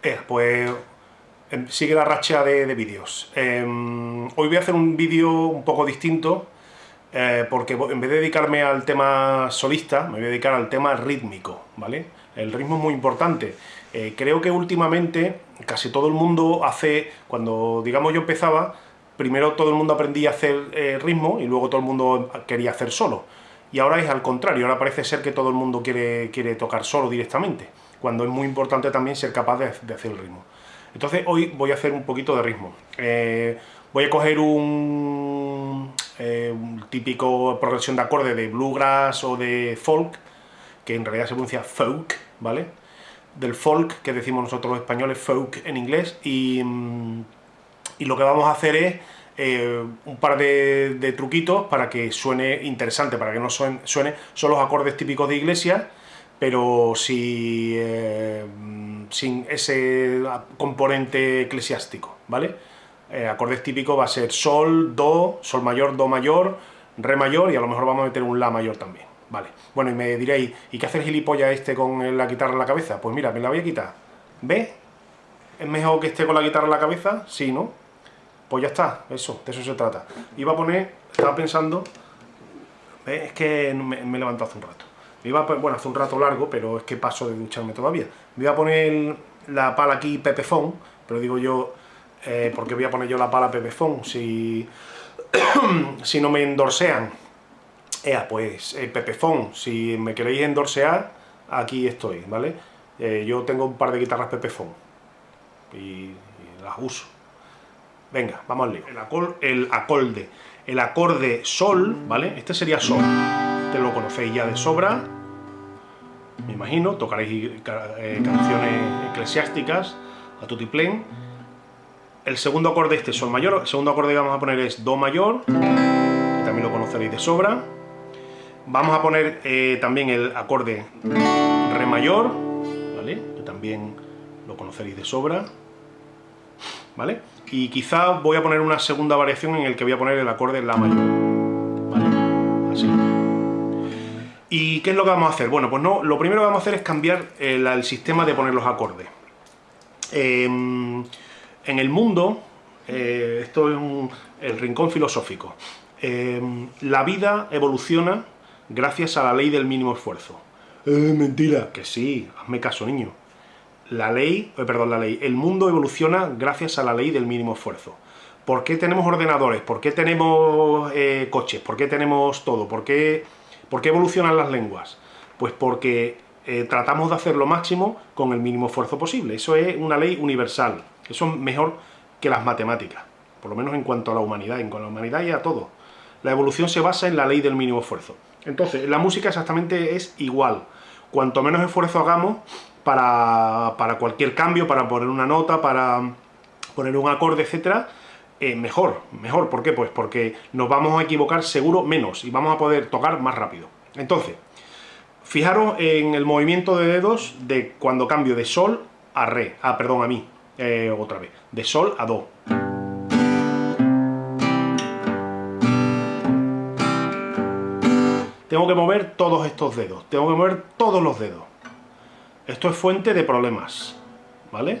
Eh, pues sigue la racha de, vídeos. Em, hoy voy a hacer un vídeo un poco distinto, eh, porque en vez de dedicarme al tema solista, me voy a dedicar al tema rítmico, ¿vale? El ritmo es muy importante. Eh, creo que últimamente casi todo el mundo hace, cuando digamos yo empezaba, primero todo el mundo aprendía a hacer ritmo y luego todo el mundo quería hacer solo. Y ahora es al contrario, ahora parece ser que todo el mundo quiere, quiere tocar solo directamente cuando es muy importante también ser capaz de, hacer el ritmo. Entonces hoy voy a hacer un poquito de ritmo. Eh, voy a coger un, eh, típico progresión de acorde de bluegrass o de folk, que en realidad se pronuncia folk, ¿vale? Del folk, que decimos nosotros los españoles, folk en inglés, y, y lo que vamos a hacer es eh, un par de, truquitos para que suene interesante, para que no suene, suene son los acordes típicos de iglesia, pero si, eh, sin ese componente eclesiástico, ¿vale? Eh, acordes típicos va a ser sol, do, sol mayor, do mayor, re mayor y a lo mejor vamos a meter un la mayor también, ¿vale? Bueno, y me diréis, ¿y qué hace el gilipollas este con la guitarra en la cabeza? Pues mira, me la voy a quitar. ¿Ve? ¿Es mejor que esté con la guitarra en la cabeza? Sí, ¿no? Pues ya está, eso, de eso se trata. Iba a poner, estaba pensando, es que me, me he hace un rato iba bueno, hace un rato largo, pero es que paso de ducharme todavía. Me iba a poner la pala aquí Pepefón, pero digo yo, eh, ¿por qué voy a poner yo la pala Pepefón si, si no me endorsean? Ea, pues, eh, Pepefón, si me queréis endorsear, aquí estoy, ¿vale? Eh, yo tengo un par de guitarras Pepefón y, y las uso. Venga, vamos al lío. El, el acorde. El acorde sol, ¿vale? Este sería sol. Este lo conocéis ya de sobra me imagino, tocaréis eh, canciones eclesiásticas a tutiplén. El segundo acorde este es sol mayor, el segundo acorde que vamos a poner es do mayor, que también lo conoceréis de sobra. Vamos a poner eh, también el acorde re mayor, ¿vale? que también lo conoceréis de sobra. ¿Vale? Y quizá voy a poner una segunda variación en el que voy a poner el acorde la mayor. ¿Y qué es lo que vamos a hacer? Bueno, pues no, lo primero que vamos a hacer es cambiar el, sistema de poner los acordes. Em, en el mundo, eh, esto es el rincón filosófico, em, la vida evoluciona gracias a la ley del mínimo esfuerzo. Eh, mentira. Que sí, hazme caso, niño. La ley, eh, perdón, la ley, el mundo evoluciona gracias a la ley del mínimo esfuerzo. ¿Por qué tenemos ordenadores? ¿Por qué tenemos coches? ¿Por qué tenemos todo? ¿Por qué ¿Por qué evolucionan las lenguas? Pues porque eh, tratamos de hacer lo máximo con el mínimo esfuerzo posible. Eso es una ley universal. Eso es mejor que las matemáticas, por lo menos en cuanto a la humanidad, en cuanto a la humanidad y a todo. La evolución se basa en la ley del mínimo esfuerzo. Entonces, la música exactamente es igual. Cuanto menos esfuerzo hagamos para, para cualquier cambio, para poner una nota, para poner un acorde, etcétera, eh, mejor, mejor, ¿por qué? Pues porque nos vamos a equivocar seguro menos y vamos a poder tocar más rápido. Entonces, fijaros en el movimiento de dedos de cuando cambio de sol a re, ah, perdón, a mi, eh, otra vez, de sol a do. Tengo que mover todos estos dedos, tengo que mover todos los dedos. Esto es fuente de problemas, ¿vale?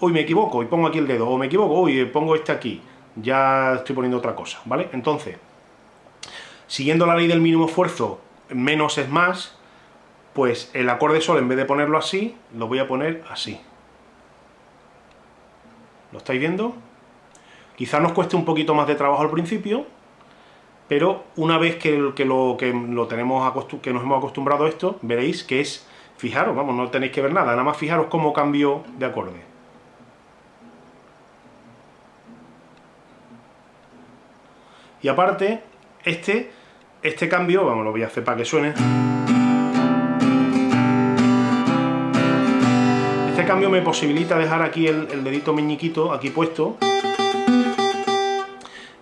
Hoy me equivoco y pongo aquí el dedo, o me equivoco, hoy pongo este aquí, ya estoy poniendo otra cosa, ¿vale? Entonces, siguiendo la ley del mínimo esfuerzo, menos es más, pues el acorde sol, en vez de ponerlo así, lo voy a poner así. ¿Lo estáis viendo? Quizá nos cueste un poquito más de trabajo al principio, pero una vez que, lo, tenemos que nos hemos acostumbrado a esto, veréis que es, fijaros, vamos, no tenéis que ver nada, nada más fijaros cómo cambio de acorde. Y aparte, este, este cambio, vamos, lo voy a hacer para que suene. Este cambio me posibilita dejar aquí el, dedito meñiquito aquí puesto.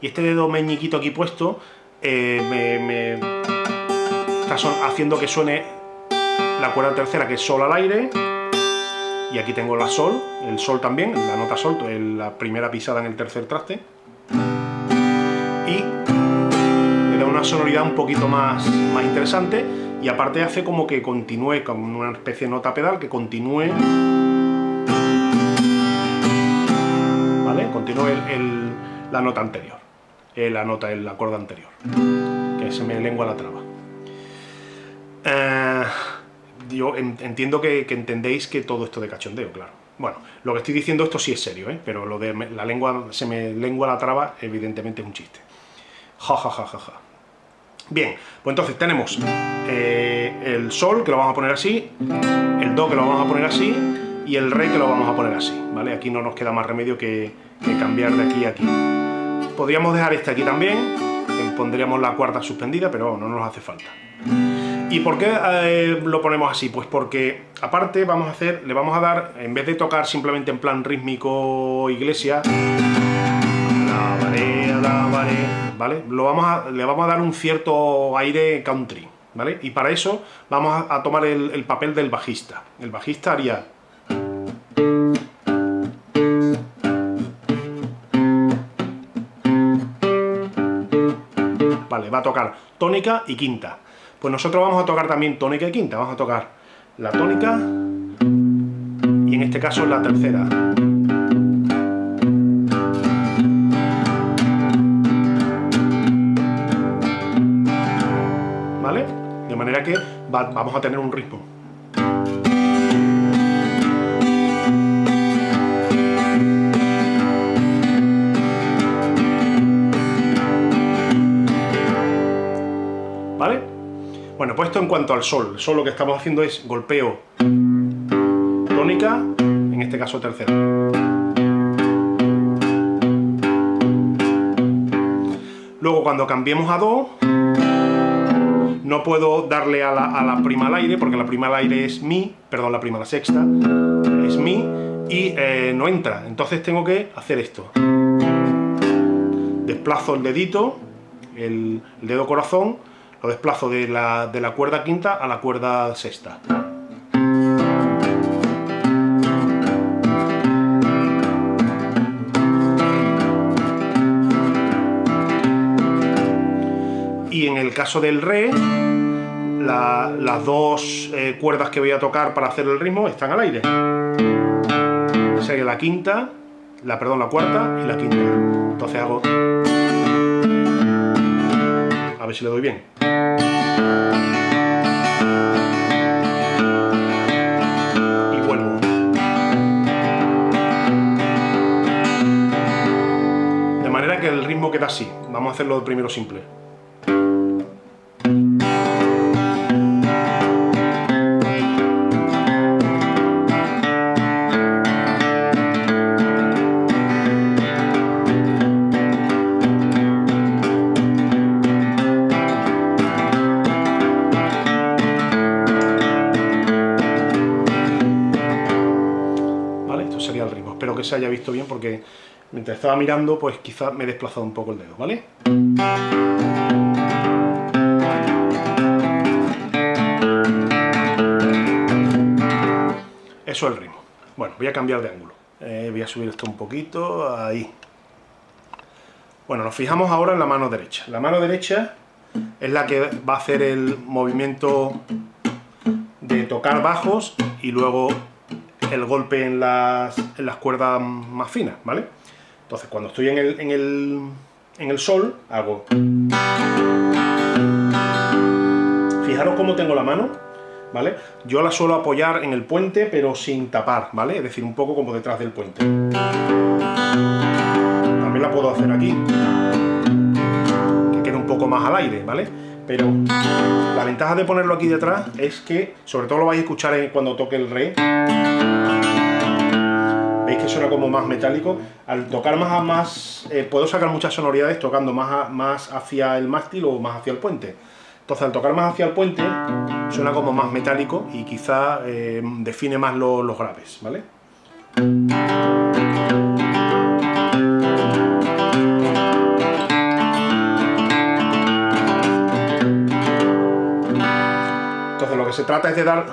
Y este dedo meñiquito aquí puesto eh, me, está haciendo que suene la cuerda tercera, que es sol al aire. Y aquí tengo la sol, el sol también, la nota sol, la primera pisada en el tercer traste y le da una sonoridad un poquito más, más interesante y aparte hace como que continúe, con una especie de nota pedal que continúe no el, la nota anterior, eh, la nota, el acorde anterior, que se me lengua la traba. Eh, yo entiendo que, entendéis que todo esto de cachondeo, claro. Bueno, lo que estoy diciendo esto sí es serio, ¿eh? pero lo de la lengua, se me lengua la traba, evidentemente es un chiste. Ja, ja, ja, ja, ja. Bien, pues entonces tenemos eh, el sol, que lo vamos a poner así, el do, que lo vamos a poner así, y el re, que lo vamos a poner así, ¿vale? Aquí no nos queda más remedio que, cambiar de aquí a aquí. Podríamos dejar este aquí también, pondríamos la cuarta suspendida, pero no nos hace falta. ¿Y por qué eh, lo ponemos así? Pues porque, aparte, vamos a hacer, le vamos a dar, en vez de tocar simplemente en plan rítmico iglesia, ¿vale? Lo vamos a, le vamos a dar un cierto aire country, ¿vale? Y para eso vamos a, tomar el, papel del bajista. El bajista haría... Vale, va a tocar tónica y quinta. Pues nosotros vamos a tocar también tónica y quinta. Vamos a tocar la tónica y en este caso la tercera. Manera que vamos a tener un ritmo. ¿Vale? Bueno, pues esto en cuanto al sol. El sol lo que estamos haciendo es golpeo tónica, en este caso tercera. Luego cuando cambiemos a do, no puedo darle a la, prima al aire, porque la prima al aire es mi, perdón, la prima a la sexta, es mi, y eh, no entra. Entonces tengo que hacer esto. Desplazo el dedito, el, dedo corazón, lo desplazo de la, de la cuerda quinta a la cuerda sexta. El caso del re, las dos eh, cuerdas que voy a tocar para hacer el ritmo están al aire. Sería la quinta, la, perdón, la cuarta y la quinta. Entonces hago... A ver si le doy bien. Y vuelvo. De manera que el ritmo queda así. Vamos a hacerlo primero simple. Que se haya visto bien porque mientras estaba mirando, pues quizás me he desplazado un poco el dedo, ¿vale? Eso es el ritmo. Bueno, voy a cambiar de ángulo. Eh, voy a subir esto un poquito, ahí. Bueno, nos fijamos ahora en la mano derecha. La mano derecha es la que va a hacer el movimiento de tocar bajos y luego el golpe en las, cuerdas más finas, ¿vale? Entonces cuando estoy en el, en el, sol, hago... Fijaros cómo tengo la mano, ¿vale? Yo la suelo apoyar en el puente, pero sin tapar, ¿vale? Es decir, un poco como detrás del puente. También la puedo hacer aquí, que quede un poco más al aire, ¿vale? Pero la ventaja de ponerlo aquí detrás es que, sobre todo lo vais a escuchar cuando toque el re, veis que suena como más metálico. Al tocar más a más, eh, puedo sacar muchas sonoridades tocando más, más hacia el mástil o más hacia el puente. Entonces al tocar más hacia el puente, suena como más metálico y quizá eh, define más los graves, ¿vale? Se trata es de dar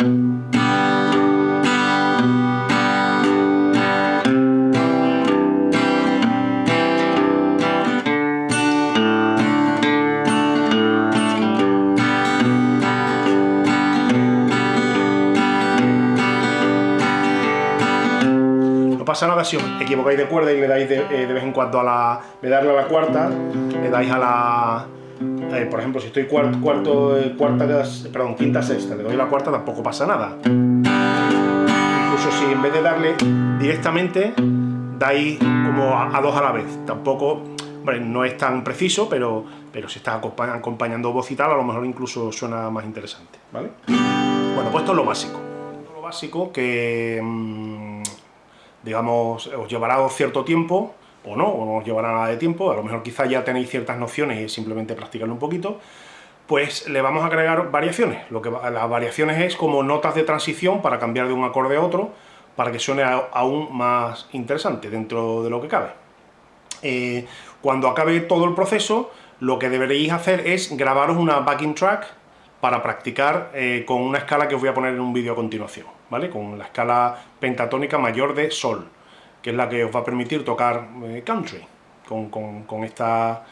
pasa nada si os equivocáis de cuerda y le dais de, eh, vez en cuando a la... de darle a la cuarta, le dais a la... Eh, por ejemplo, si estoy cuarto, cuarto eh, cuarta, quinta, sexta, le doy la cuarta, tampoco pasa nada. Incluso si en vez de darle directamente, dais como a, dos a la vez. Tampoco, bueno, no es tan preciso, pero, pero si está acompañando voz y tal, a lo mejor incluso suena más interesante, ¿vale? Bueno, pues esto es lo básico. Lo básico que, mm, digamos, os llevará cierto tiempo, o no, o no os llevará nada de tiempo, a lo mejor quizás ya tenéis ciertas nociones y simplemente practicarlo un poquito, pues le vamos a agregar variaciones. Lo que, las variaciones es como notas de transición para cambiar de un acorde a otro, para que suene aún más interesante dentro de lo que cabe. Eh, cuando acabe todo el proceso, lo que deberéis hacer es grabaros una backing track para practicar eh, con una escala que os voy a poner en un vídeo a continuación, ¿vale? Con la escala pentatónica mayor de Sol, que es la que os va a permitir tocar eh, country con, esta,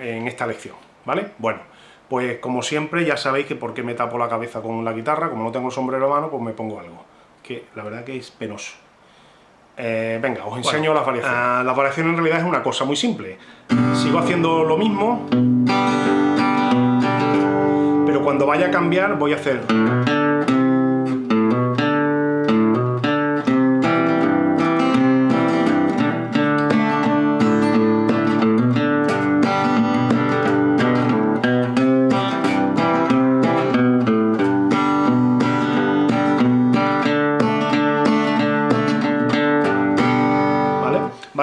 en esta lección, ¿vale? Bueno, pues como siempre ya sabéis que por qué me tapo la cabeza con la guitarra, como no tengo el sombrero a mano, pues me pongo algo, que la verdad que es penoso. Eh, venga, os enseño las variaciones. Ah, la variación en realidad es una cosa muy simple. Sigo haciendo lo mismo, pero cuando vaya a cambiar voy a hacer...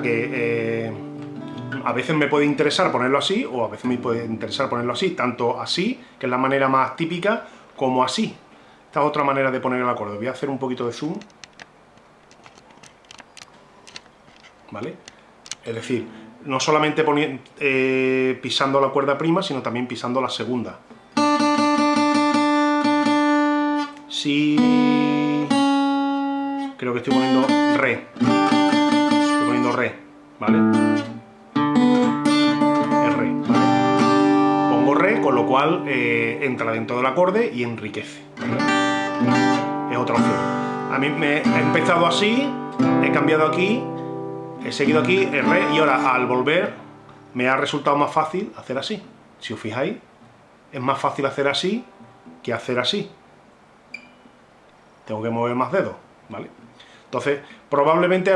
que eh, a veces me puede interesar ponerlo así, o a veces me puede interesar ponerlo así, tanto así, que es la manera más típica, como así. Esta es otra manera de poner el acorde. Voy a hacer un poquito de zoom. ¿Vale? Es decir, no solamente eh, pisando la cuerda prima, sino también pisando la segunda. Si... Creo que estoy poniendo re re, ¿vale? Es re, ¿vale? Pongo re, con lo cual eh, entra dentro del acorde y enriquece, Es otra opción. A mí me he empezado así, he cambiado aquí, he seguido aquí, el re, y ahora al volver me ha resultado más fácil hacer así. Si os fijáis, es más fácil hacer así que hacer así. Tengo que mover más dedos, ¿vale? Entonces, probablemente,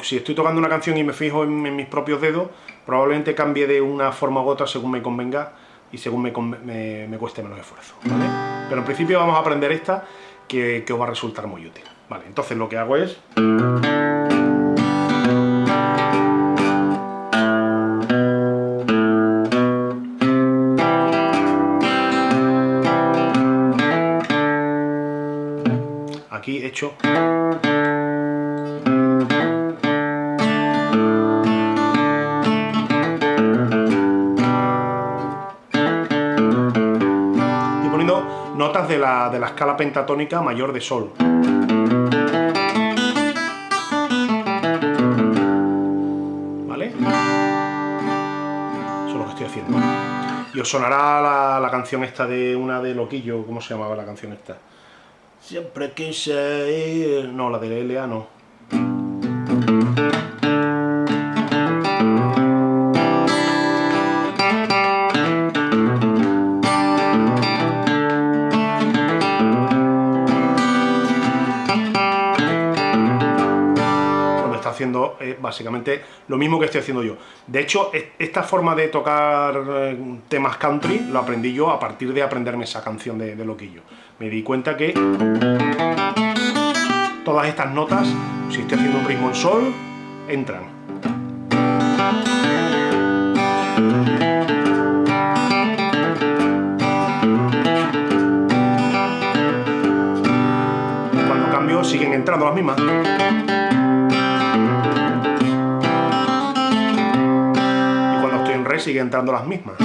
si estoy tocando una canción y me fijo en, mis propios dedos, probablemente cambie de una forma u otra según me convenga y según me, cueste menos esfuerzo, Pero en principio vamos a aprender esta, que, os va a resultar muy útil, ¿vale? Entonces lo que hago es... Aquí he hecho... notas de la, de la escala pentatónica mayor de Sol. ¿Vale? Eso es lo que estoy haciendo. Y os sonará la, la canción esta de una de Loquillo, ¿cómo se llamaba la canción esta? Siempre quise ir... No, la de L.A. no. Eh, básicamente lo mismo que estoy haciendo yo. De hecho, esta forma de tocar eh, temas country lo aprendí yo a partir de aprenderme esa canción de, de Loquillo. Me di cuenta que todas estas notas, si estoy haciendo un ritmo en sol, entran. cambio siguen entrando las mismas. Siguen entrando las mismas.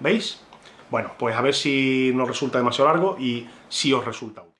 ¿Veis? Bueno, pues a ver si nos resulta demasiado largo y si os resulta útil.